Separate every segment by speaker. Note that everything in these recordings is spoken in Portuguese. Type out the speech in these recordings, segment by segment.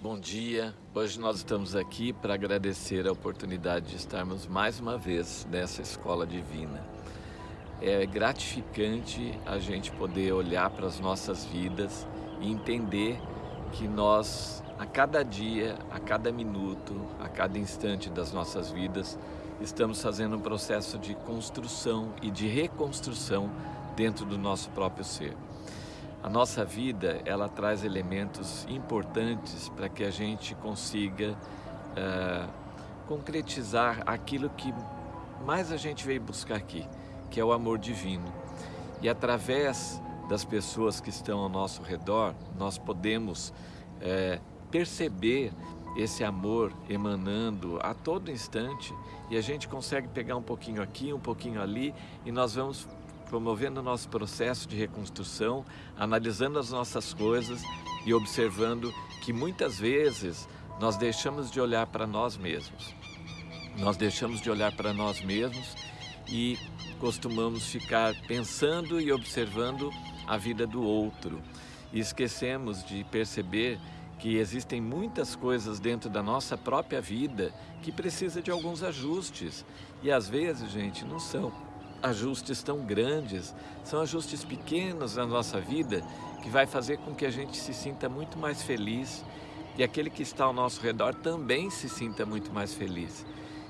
Speaker 1: Bom dia, hoje nós estamos aqui para agradecer a oportunidade de estarmos mais uma vez nessa escola divina. É gratificante a gente poder olhar para as nossas vidas e entender que nós, a cada dia, a cada minuto, a cada instante das nossas vidas, estamos fazendo um processo de construção e de reconstrução dentro do nosso próprio ser. A nossa vida, ela traz elementos importantes para que a gente consiga uh, concretizar aquilo que mais a gente veio buscar aqui, que é o amor divino. E através das pessoas que estão ao nosso redor, nós podemos uh, perceber esse amor emanando a todo instante e a gente consegue pegar um pouquinho aqui, um pouquinho ali e nós vamos promovendo o nosso processo de reconstrução, analisando as nossas coisas e observando que muitas vezes nós deixamos de olhar para nós mesmos. Nós deixamos de olhar para nós mesmos e costumamos ficar pensando e observando a vida do outro. E esquecemos de perceber que existem muitas coisas dentro da nossa própria vida que precisa de alguns ajustes. E às vezes, gente, não são ajustes tão grandes, são ajustes pequenos na nossa vida que vai fazer com que a gente se sinta muito mais feliz e aquele que está ao nosso redor também se sinta muito mais feliz.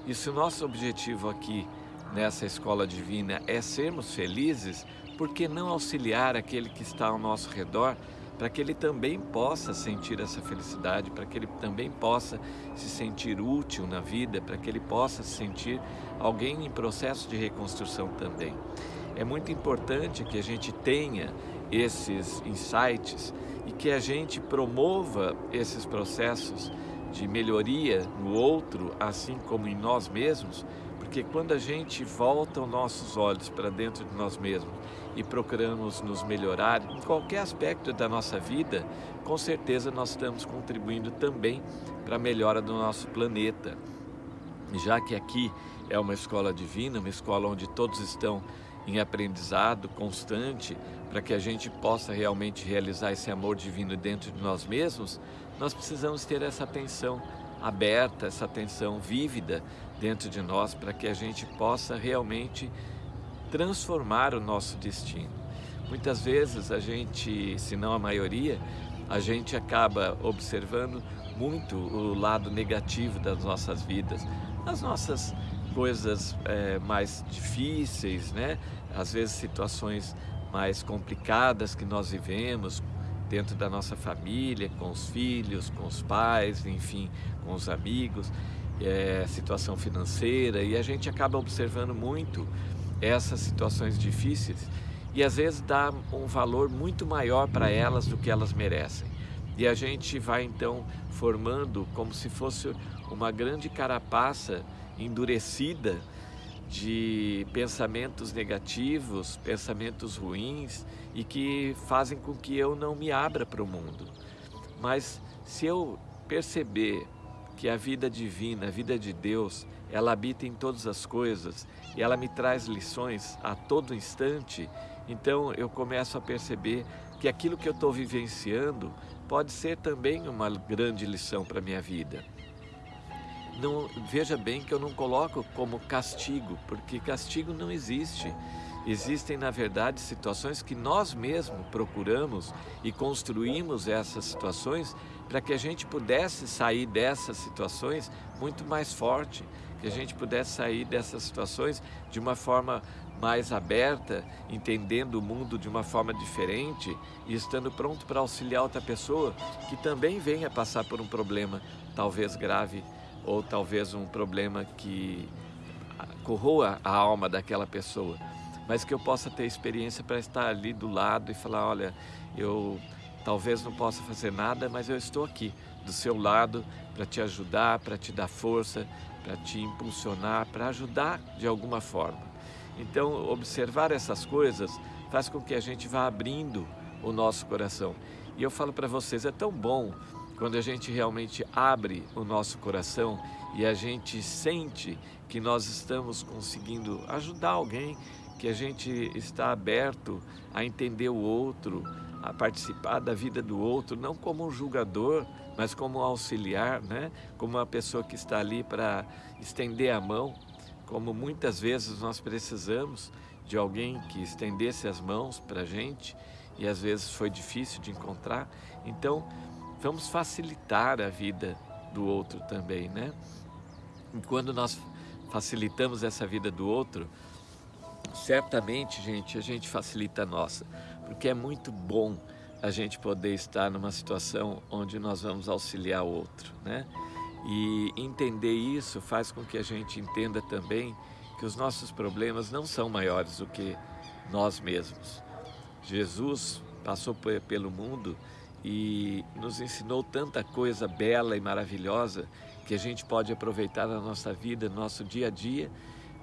Speaker 1: E se o nosso objetivo aqui nessa escola divina é sermos felizes, por que não auxiliar aquele que está ao nosso redor para que ele também possa sentir essa felicidade, para que ele também possa se sentir útil na vida, para que ele possa se sentir alguém em processo de reconstrução também. É muito importante que a gente tenha esses insights e que a gente promova esses processos de melhoria no outro, assim como em nós mesmos, porque quando a gente volta os nossos olhos para dentro de nós mesmos e procuramos nos melhorar em qualquer aspecto da nossa vida, com certeza nós estamos contribuindo também para a melhora do nosso planeta. Já que aqui é uma escola divina, uma escola onde todos estão em aprendizado constante, para que a gente possa realmente realizar esse amor divino dentro de nós mesmos, nós precisamos ter essa atenção aberta, essa atenção vívida dentro de nós para que a gente possa realmente transformar o nosso destino. Muitas vezes a gente, se não a maioria, a gente acaba observando muito o lado negativo das nossas vidas, as nossas coisas é, mais difíceis, né? às vezes situações mais complicadas que nós vivemos, dentro da nossa família, com os filhos, com os pais, enfim, com os amigos, é, situação financeira, e a gente acaba observando muito essas situações difíceis e às vezes dá um valor muito maior para elas do que elas merecem. E a gente vai então formando como se fosse uma grande carapaça endurecida de pensamentos negativos, pensamentos ruins e que fazem com que eu não me abra para o mundo. Mas se eu perceber que a vida divina, a vida de Deus, ela habita em todas as coisas e ela me traz lições a todo instante, então eu começo a perceber que aquilo que eu estou vivenciando pode ser também uma grande lição para a minha vida não, veja bem que eu não coloco como castigo, porque castigo não existe. Existem, na verdade, situações que nós mesmos procuramos e construímos essas situações para que a gente pudesse sair dessas situações muito mais forte, que a gente pudesse sair dessas situações de uma forma mais aberta, entendendo o mundo de uma forma diferente e estando pronto para auxiliar outra pessoa que também venha passar por um problema, talvez grave ou talvez um problema que corroa a alma daquela pessoa, mas que eu possa ter experiência para estar ali do lado e falar, olha, eu talvez não possa fazer nada, mas eu estou aqui do seu lado para te ajudar, para te dar força, para te impulsionar, para ajudar de alguma forma. Então, observar essas coisas faz com que a gente vá abrindo o nosso coração. E eu falo para vocês, é tão bom quando a gente realmente abre o nosso coração e a gente sente que nós estamos conseguindo ajudar alguém, que a gente está aberto a entender o outro, a participar da vida do outro, não como um julgador, mas como um auxiliar, né? como uma pessoa que está ali para estender a mão, como muitas vezes nós precisamos de alguém que estendesse as mãos para a gente e às vezes foi difícil de encontrar. Então, vamos facilitar a vida do outro também, né? E quando nós facilitamos essa vida do outro, certamente, gente, a gente facilita a nossa, porque é muito bom a gente poder estar numa situação onde nós vamos auxiliar o outro, né? E entender isso faz com que a gente entenda também que os nossos problemas não são maiores do que nós mesmos. Jesus passou pelo mundo e nos ensinou tanta coisa bela e maravilhosa que a gente pode aproveitar na nossa vida, no nosso dia a dia,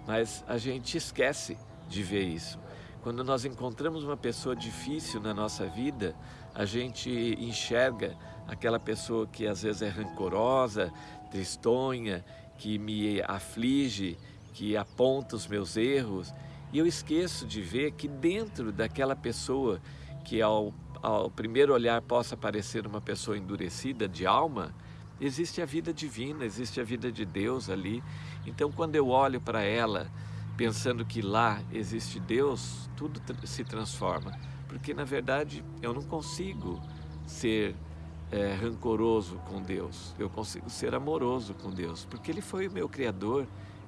Speaker 1: mas a gente esquece de ver isso. Quando nós encontramos uma pessoa difícil na nossa vida, a gente enxerga aquela pessoa que às vezes é rancorosa, tristonha, que me aflige, que aponta os meus erros, e eu esqueço de ver que dentro daquela pessoa que ao, ao primeiro olhar possa parecer uma pessoa endurecida de alma, existe a vida divina, existe a vida de Deus ali. Então quando eu olho para ela pensando que lá existe Deus, tudo se transforma. Porque na verdade eu não consigo ser é, rancoroso com Deus, eu consigo ser amoroso com Deus, porque Ele foi o meu Criador,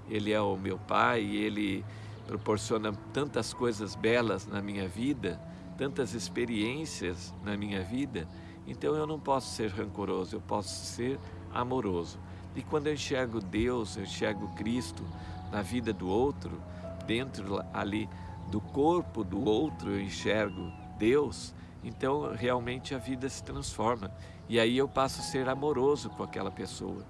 Speaker 1: Ele é o meu Pai, Ele proporciona tantas coisas belas na minha vida, tantas experiências na minha vida, então eu não posso ser rancoroso, eu posso ser amoroso. E quando eu enxergo Deus, eu enxergo Cristo na vida do outro, dentro ali do corpo do outro eu enxergo Deus, então realmente a vida se transforma. E aí eu passo a ser amoroso com aquela pessoa.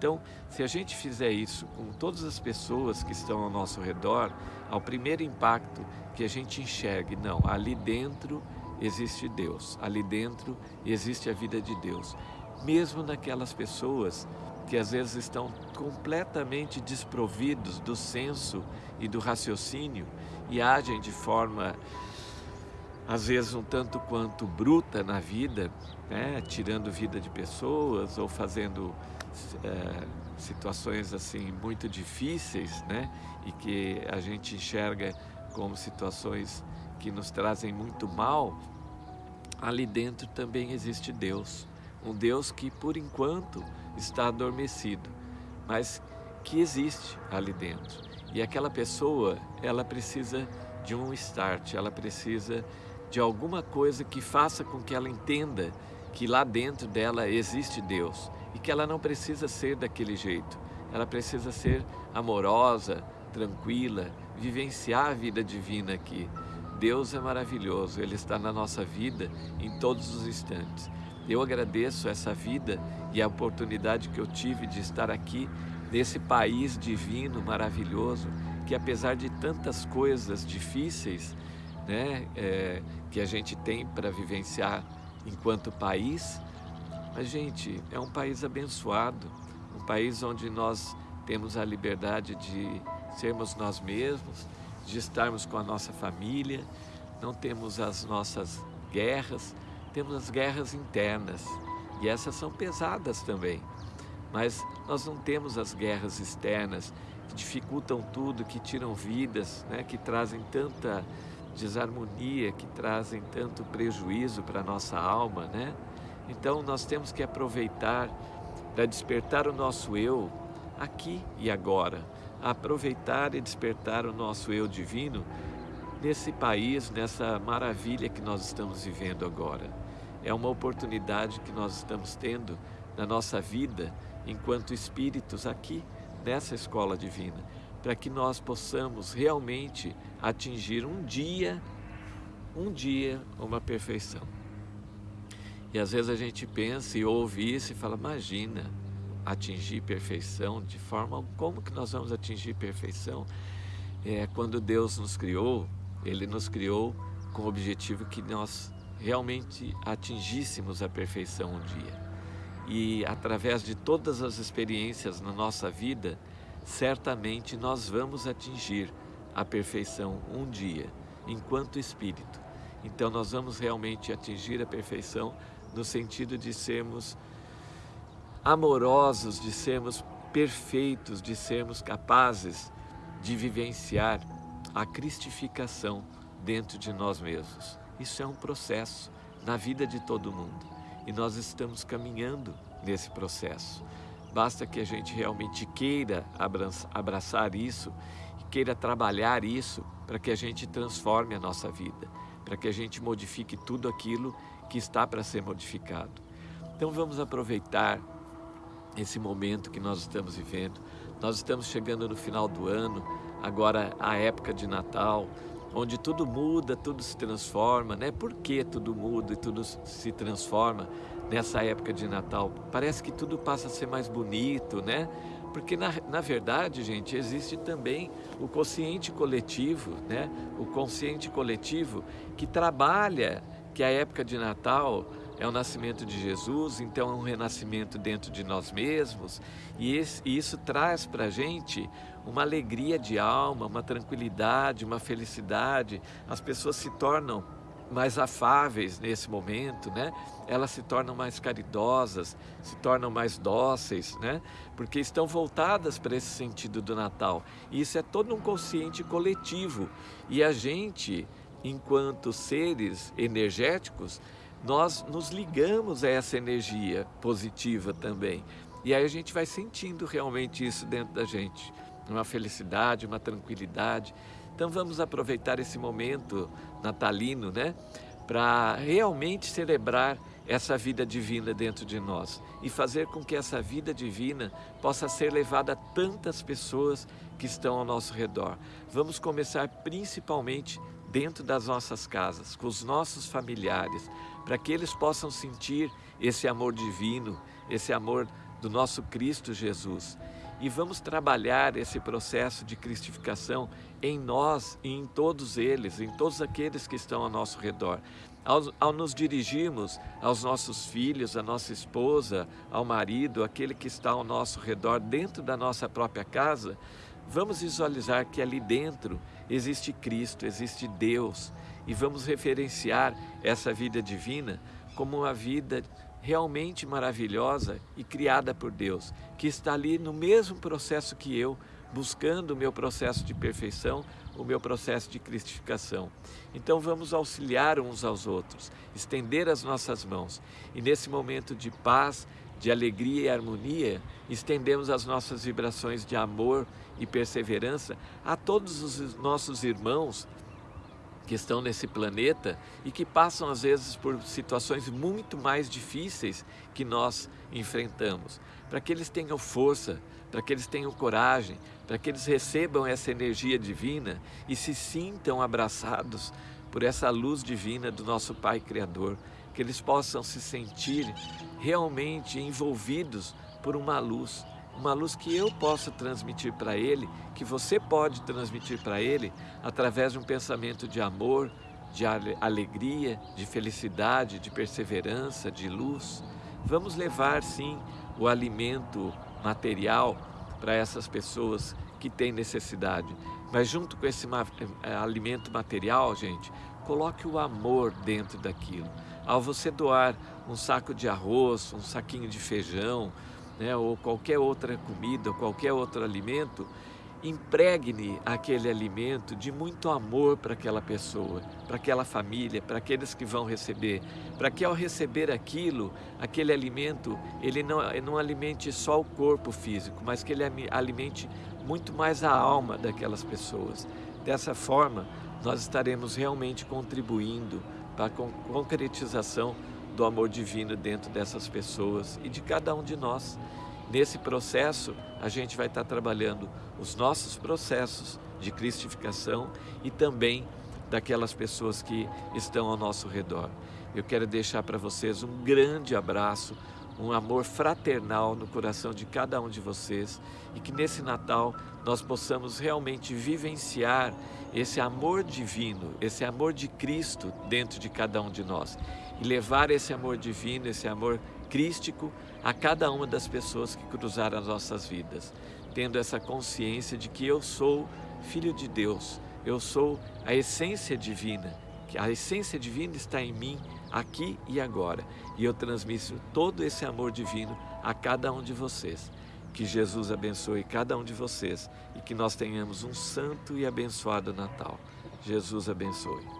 Speaker 1: Então, se a gente fizer isso com todas as pessoas que estão ao nosso redor, ao primeiro impacto que a gente enxergue, não, ali dentro existe Deus, ali dentro existe a vida de Deus. Mesmo naquelas pessoas que às vezes estão completamente desprovidos do senso e do raciocínio e agem de forma, às vezes, um tanto quanto bruta na vida, né? tirando vida de pessoas ou fazendo é, situações assim muito difíceis, né? E que a gente enxerga como situações que nos trazem muito mal, ali dentro também existe Deus. Um Deus que, por enquanto, está adormecido, mas que existe ali dentro. E aquela pessoa, ela precisa de um start, ela precisa de alguma coisa que faça com que ela entenda que lá dentro dela existe Deus e que ela não precisa ser daquele jeito. Ela precisa ser amorosa, tranquila, vivenciar a vida divina aqui. Deus é maravilhoso, Ele está na nossa vida em todos os instantes. Eu agradeço essa vida e a oportunidade que eu tive de estar aqui nesse país divino, maravilhoso, que apesar de tantas coisas difíceis né, é, que a gente tem para vivenciar enquanto país, a gente é um país abençoado, um país onde nós temos a liberdade de sermos nós mesmos, de estarmos com a nossa família, não temos as nossas guerras, temos as guerras internas e essas são pesadas também. Mas nós não temos as guerras externas que dificultam tudo, que tiram vidas, né? que trazem tanta desarmonia, que trazem tanto prejuízo para a nossa alma. Né? Então nós temos que aproveitar para despertar o nosso eu aqui e agora. Aproveitar e despertar o nosso eu divino nesse país, nessa maravilha que nós estamos vivendo agora. É uma oportunidade que nós estamos tendo na nossa vida enquanto espíritos aqui nessa escola divina, para que nós possamos realmente atingir um dia, um dia, uma perfeição. E às vezes a gente pensa e ouve isso e fala, imagina, atingir perfeição de forma como que nós vamos atingir perfeição? É quando Deus nos criou, ele nos criou com o objetivo que nós realmente atingíssemos a perfeição um dia. E através de todas as experiências na nossa vida, certamente nós vamos atingir a perfeição um dia, enquanto espírito. Então nós vamos realmente atingir a perfeição no sentido de sermos amorosos, de sermos perfeitos, de sermos capazes de vivenciar a cristificação dentro de nós mesmos. Isso é um processo na vida de todo mundo e nós estamos caminhando nesse processo. Basta que a gente realmente queira abraçar isso queira trabalhar isso para que a gente transforme a nossa vida, para que a gente modifique tudo aquilo que está para ser modificado. Então vamos aproveitar esse momento que nós estamos vivendo. Nós estamos chegando no final do ano, agora a época de Natal, onde tudo muda, tudo se transforma, né? Por que tudo muda e tudo se transforma nessa época de Natal? Parece que tudo passa a ser mais bonito, né? Porque na, na verdade, gente, existe também o consciente coletivo, né? O consciente coletivo que trabalha que a época de Natal é o nascimento de Jesus, então é um renascimento dentro de nós mesmos, e, isso traz para a gente uma alegria de alma, uma tranquilidade, uma felicidade. As pessoas se tornam mais afáveis nesse momento, né? Elas se tornam mais caridosas, se tornam mais dóceis, né? Porque estão voltadas para esse sentido do Natal. E isso é todo um consciente coletivo. E a gente, enquanto seres energéticos, nós nos ligamos a essa energia positiva também. E aí a gente vai sentindo realmente isso dentro da gente, uma felicidade, uma tranquilidade. Então vamos aproveitar esse momento natalino, né, para realmente celebrar essa vida divina dentro de nós e fazer com que essa vida divina possa ser levada a tantas pessoas que estão ao nosso redor. Vamos começar principalmente dentro das nossas casas, com os nossos familiares, para que eles possam sentir esse amor divino, esse amor do nosso Cristo Jesus. E vamos trabalhar esse processo de cristificação em nós e em todos eles, em todos aqueles que estão ao nosso redor. Ao, ao, nos dirigirmos aos nossos filhos, à nossa esposa, ao marido, aquele que está ao nosso redor, dentro da nossa própria casa, vamos visualizar que ali dentro existe Cristo, existe Deus e vamos referenciar essa vida divina como uma vida realmente maravilhosa e criada por Deus, que está ali no mesmo processo que eu, buscando o meu processo de perfeição, o meu processo de cristificação. Então vamos auxiliar uns aos outros, estender as nossas mãos e nesse momento de paz, de alegria e harmonia, estendemos as nossas vibrações de amor e perseverança a todos os nossos irmãos que estão nesse planeta e que passam às vezes por situações muito mais difíceis que nós enfrentamos, para que eles tenham força, para que eles tenham coragem, para que eles recebam essa energia divina e se sintam abraçados por essa luz divina do nosso Pai Criador, que eles possam se sentir realmente envolvidos por uma luz uma luz que eu posso transmitir para ele, que você pode transmitir para ele através de um pensamento de amor, de alegria, de felicidade, de perseverança, de luz. Vamos levar sim o alimento material para essas pessoas que têm necessidade. Mas junto com esse eh, alimento material, gente, coloque o amor dentro daquilo. Ao você doar um saco de arroz, um saquinho de feijão, né, ou qualquer outra comida, qualquer outro alimento, impregne aquele alimento de muito amor para aquela pessoa, para aquela família, para aqueles que vão receber, para que ao receber aquilo, aquele alimento, ele não, não alimente só o corpo físico, mas que ele alimente muito mais a alma daquelas pessoas. Dessa forma, nós estaremos realmente contribuindo para a concretização do amor divino dentro dessas pessoas e de cada um de nós. Nesse processo, a gente vai estar trabalhando os nossos processos de cristificação e também daquelas pessoas que estão ao nosso redor. Eu quero deixar para vocês um grande abraço, um amor fraternal no coração de cada um de vocês e que nesse Natal nós possamos realmente vivenciar esse amor divino, esse amor de Cristo dentro de cada um de nós e levar esse amor divino, esse amor crístico a cada uma das pessoas que cruzaram as nossas vidas, tendo essa consciência de que eu sou filho de Deus, eu sou a essência divina que a essência divina está em mim, aqui e agora. E eu transmito todo esse amor divino a cada um de vocês. Que Jesus abençoe cada um de vocês e que nós tenhamos um santo e abençoado Natal. Jesus abençoe.